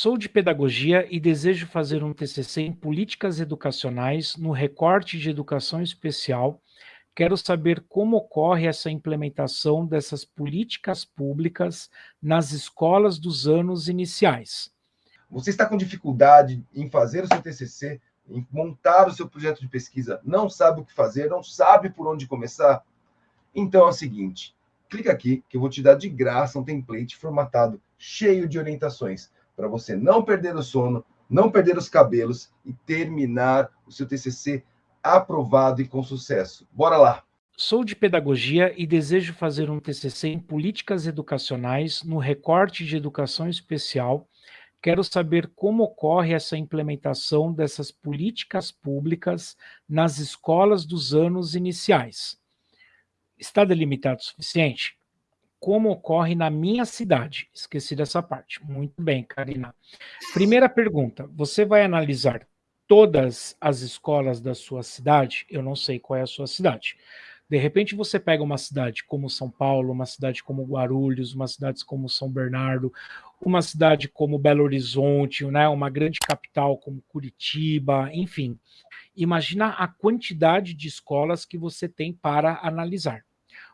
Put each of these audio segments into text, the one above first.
Sou de pedagogia e desejo fazer um TCC em políticas educacionais no recorte de educação especial. Quero saber como ocorre essa implementação dessas políticas públicas nas escolas dos anos iniciais. Você está com dificuldade em fazer o seu TCC, em montar o seu projeto de pesquisa, não sabe o que fazer, não sabe por onde começar? Então é o seguinte, clica aqui que eu vou te dar de graça um template formatado, cheio de orientações para você não perder o sono, não perder os cabelos e terminar o seu TCC aprovado e com sucesso. Bora lá! Sou de pedagogia e desejo fazer um TCC em políticas educacionais no recorte de educação especial. Quero saber como ocorre essa implementação dessas políticas públicas nas escolas dos anos iniciais. Está delimitado o suficiente? Como ocorre na minha cidade. Esqueci dessa parte. Muito bem, Karina. Primeira pergunta, você vai analisar todas as escolas da sua cidade? Eu não sei qual é a sua cidade. De repente você pega uma cidade como São Paulo, uma cidade como Guarulhos, uma cidade como São Bernardo, uma cidade como Belo Horizonte, né, uma grande capital como Curitiba, enfim. Imagina a quantidade de escolas que você tem para analisar.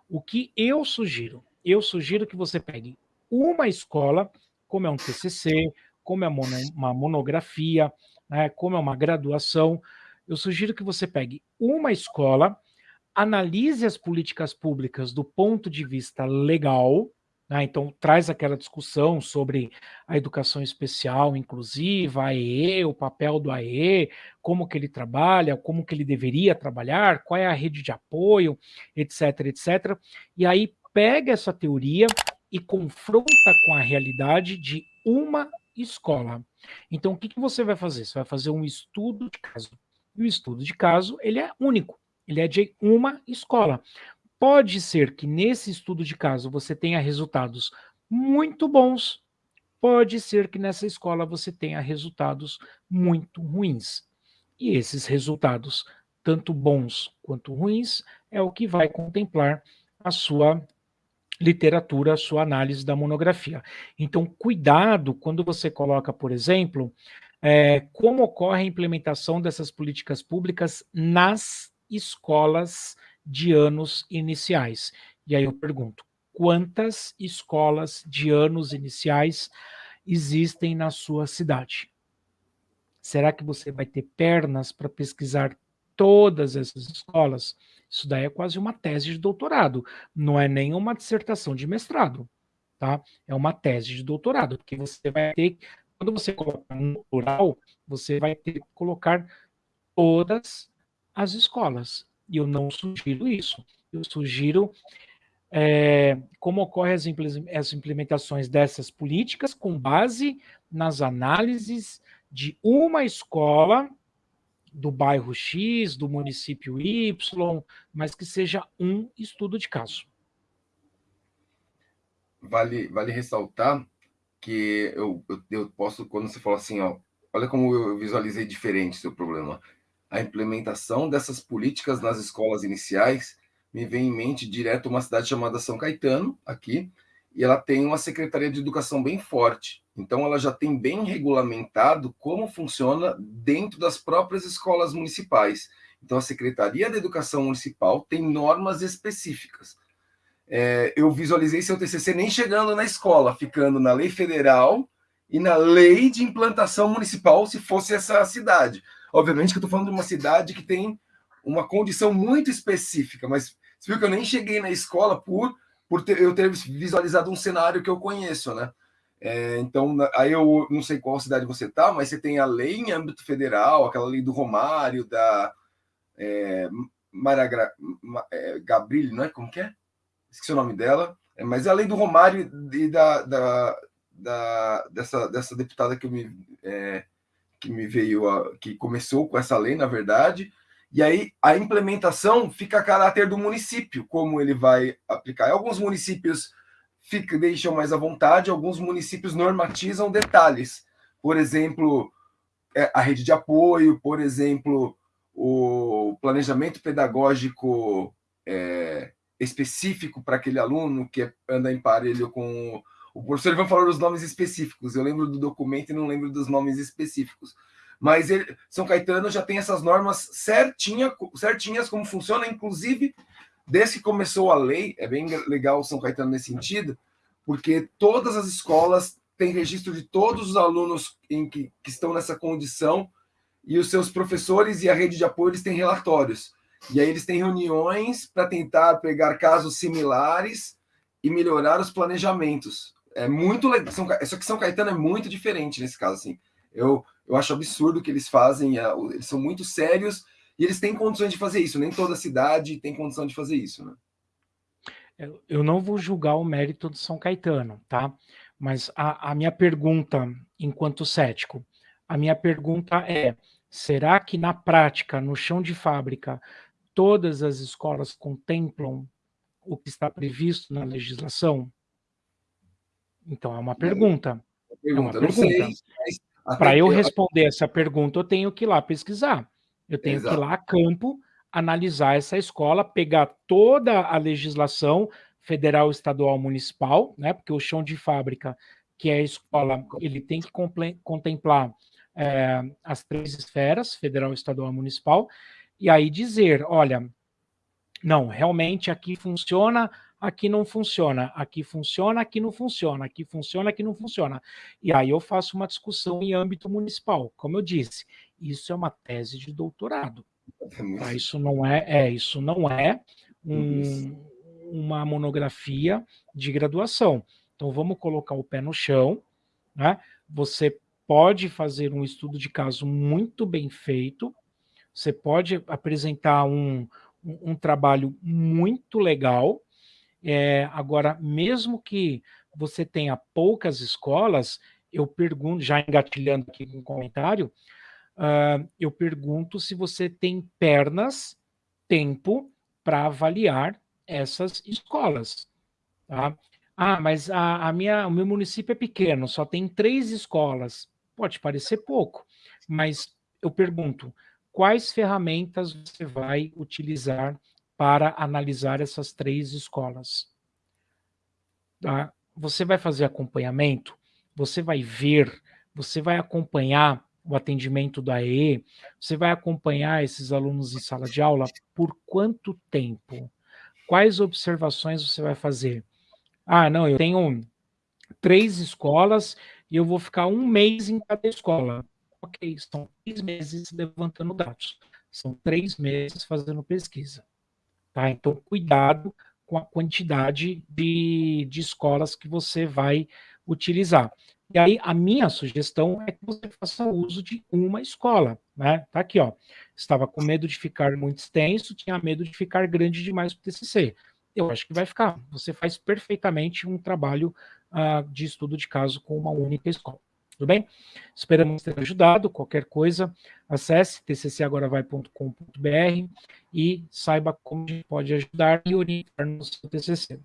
O que eu sugiro? Eu sugiro que você pegue uma escola, como é um TCC, como é uma monografia, né, como é uma graduação, eu sugiro que você pegue uma escola, analise as políticas públicas do ponto de vista legal, né, então traz aquela discussão sobre a educação especial inclusiva, a AEE, o papel do AEE, como que ele trabalha, como que ele deveria trabalhar, qual é a rede de apoio, etc, etc. E aí pega essa teoria e confronta com a realidade de uma escola. Então, o que, que você vai fazer? Você vai fazer um estudo de caso. E o estudo de caso, ele é único. Ele é de uma escola. Pode ser que nesse estudo de caso você tenha resultados muito bons, pode ser que nessa escola você tenha resultados muito ruins. E esses resultados, tanto bons quanto ruins, é o que vai contemplar a sua literatura, a sua análise da monografia. Então, cuidado quando você coloca, por exemplo, é, como ocorre a implementação dessas políticas públicas nas escolas de anos iniciais. E aí eu pergunto, quantas escolas de anos iniciais existem na sua cidade? Será que você vai ter pernas para pesquisar todas essas escolas? Isso daí é quase uma tese de doutorado, não é nem uma dissertação de mestrado, tá? É uma tese de doutorado, porque você vai ter, quando você colocar no plural, você vai ter que colocar todas as escolas. E eu não sugiro isso. Eu sugiro é, como ocorrem as, as implementações dessas políticas com base nas análises de uma escola do bairro X, do município Y, mas que seja um estudo de caso. Vale, vale ressaltar que eu, eu, eu posso, quando você fala assim, ó, olha como eu visualizei diferente seu problema. A implementação dessas políticas nas escolas iniciais me vem em mente direto uma cidade chamada São Caetano, aqui, e ela tem uma secretaria de educação bem forte. Então, ela já tem bem regulamentado como funciona dentro das próprias escolas municipais. Então, a Secretaria da Educação Municipal tem normas específicas. É, eu visualizei seu TCC nem chegando na escola, ficando na lei federal e na lei de implantação municipal, se fosse essa cidade. Obviamente que eu estou falando de uma cidade que tem uma condição muito específica, mas você viu que eu nem cheguei na escola por, por ter, eu ter visualizado um cenário que eu conheço, né? É, então, aí eu não sei qual cidade você está, mas você tem a lei em âmbito federal, aquela lei do Romário, da é, Mara é, Gabrilli, não é? Como que é? Esqueci o nome dela. É, mas é a lei do Romário e da, da, da dessa, dessa deputada que me, é, que me veio, a, que começou com essa lei, na verdade. E aí a implementação fica a caráter do município, como ele vai aplicar. Alguns municípios fica, deixam mais à vontade, alguns municípios normatizam detalhes. Por exemplo, é, a rede de apoio, por exemplo, o planejamento pedagógico é, específico para aquele aluno que anda em parelho com O professor Ivan falou os nomes específicos, eu lembro do documento e não lembro dos nomes específicos. Mas ele, São Caetano já tem essas normas certinha, certinhas como funciona, inclusive desde que começou a lei, é bem legal São Caetano nesse sentido, porque todas as escolas têm registro de todos os alunos em que, que estão nessa condição e os seus professores e a rede de apoio eles têm relatórios. E aí eles têm reuniões para tentar pegar casos similares e melhorar os planejamentos. É muito legal. Só que São Caetano é muito diferente nesse caso. Assim. Eu, eu acho absurdo o que eles fazem. É, eles são muito sérios e eles têm condições de fazer isso. Nem toda cidade tem condição de fazer isso. Né? Eu não vou julgar o mérito de São Caetano, tá? Mas a, a minha pergunta, enquanto cético, a minha pergunta é: será que na prática, no chão de fábrica, todas as escolas contemplam o que está previsto na legislação? Então é uma pergunta. É uma pergunta. Para eu responder essa pergunta, eu tenho que ir lá pesquisar. Eu tenho Exato. que ir lá a campo, analisar essa escola, pegar toda a legislação federal, estadual, municipal, né? Porque o chão de fábrica, que é a escola, ele tem que contemplar é, as três esferas, federal, estadual municipal, e aí dizer, olha, não, realmente aqui funciona, aqui não funciona, aqui funciona, aqui não funciona, aqui funciona, aqui não funciona. E aí eu faço uma discussão em âmbito municipal. Como eu disse, isso é uma tese de doutorado. Tá? Isso não é, é isso não é um, uma monografia de graduação. Então vamos colocar o pé no chão, né? Você pode fazer um estudo de caso muito bem feito, você pode apresentar um, um, um trabalho muito legal. É, agora, mesmo que você tenha poucas escolas, eu pergunto, já engatilhando aqui um comentário, uh, eu pergunto se você tem pernas, tempo para avaliar essas escolas. Tá? Ah, mas a, a, minha, o meu município é pequeno, só tem três escolas. Pode parecer pouco, mas eu pergunto, quais ferramentas você vai utilizar para analisar essas três escolas? Tá? Você vai fazer acompanhamento, você vai ver, você vai acompanhar o atendimento da EE, você vai acompanhar esses alunos em sala de aula por quanto tempo? Quais observações você vai fazer? Ah, não, eu tenho três escolas e eu vou ficar um mês em cada escola. Ok, são três meses levantando dados, são três meses fazendo pesquisa. Tá? Então, cuidado com a quantidade de, de escolas que você vai utilizar. E aí, a minha sugestão é que você faça uso de uma escola, né? Tá aqui, ó. Estava com medo de ficar muito extenso, tinha medo de ficar grande demais para o TCC. Eu acho que vai ficar. Você faz perfeitamente um trabalho uh, de estudo de caso com uma única escola. Tudo bem? Esperamos ter ajudado. Qualquer coisa, acesse tccagora.com.br e saiba como pode ajudar e orientar no seu TCC.